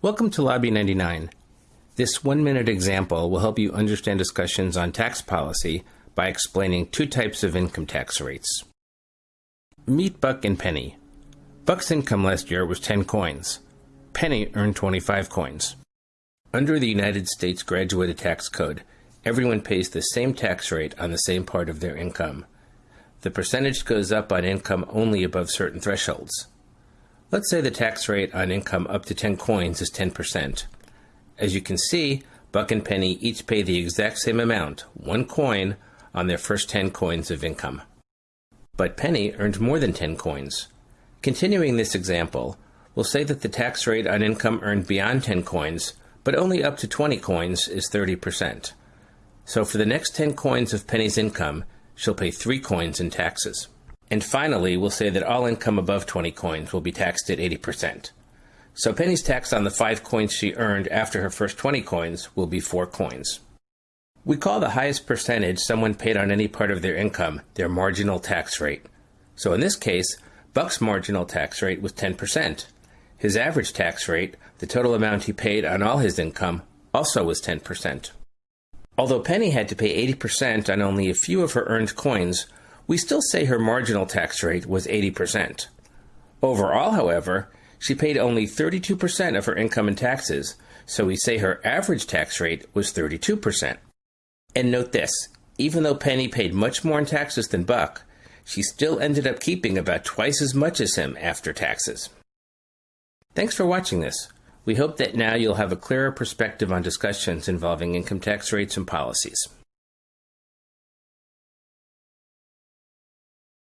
Welcome to Lobby 99. This one minute example will help you understand discussions on tax policy by explaining two types of income tax rates. Meet Buck and Penny. Buck's income last year was 10 coins. Penny earned 25 coins. Under the United States Graduated Tax Code, everyone pays the same tax rate on the same part of their income. The percentage goes up on income only above certain thresholds. Let's say the tax rate on income up to 10 coins is 10%. As you can see, Buck and Penny each pay the exact same amount, one coin, on their first 10 coins of income. But Penny earned more than 10 coins. Continuing this example, we'll say that the tax rate on income earned beyond 10 coins, but only up to 20 coins, is 30%. So for the next 10 coins of Penny's income, she'll pay 3 coins in taxes. And finally, we'll say that all income above 20 coins will be taxed at 80%. So Penny's tax on the 5 coins she earned after her first 20 coins will be 4 coins. We call the highest percentage someone paid on any part of their income their marginal tax rate. So in this case, Buck's marginal tax rate was 10%. His average tax rate, the total amount he paid on all his income, also was 10%. Although Penny had to pay 80% on only a few of her earned coins, we still say her marginal tax rate was 80%. Overall, however, she paid only 32% of her income in taxes, so we say her average tax rate was 32%. And note this even though Penny paid much more in taxes than Buck, she still ended up keeping about twice as much as him after taxes. Thanks for watching this. We hope that now you'll have a clearer perspective on discussions involving income tax rates and policies.